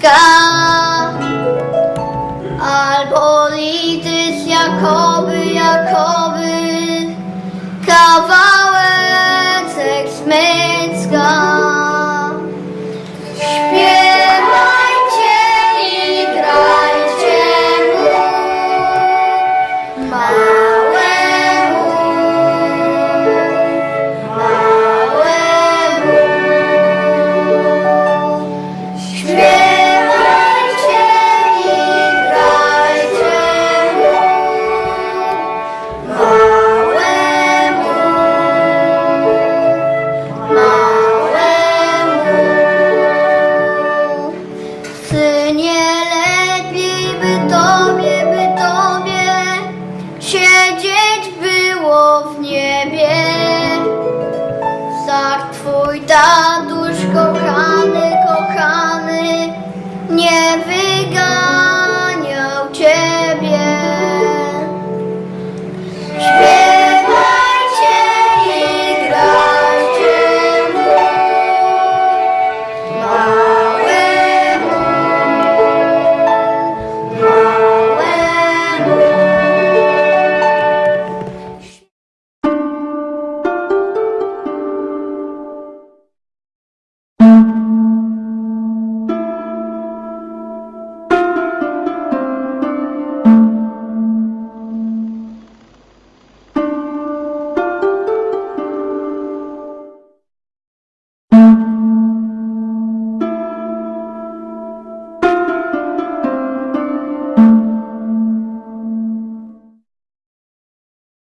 rękawicka. Albo litys, jakoby, jakoby, kawał Czy nie lepiej by Tobie, by Tobie siedzieć było w niebie? Ptach Twój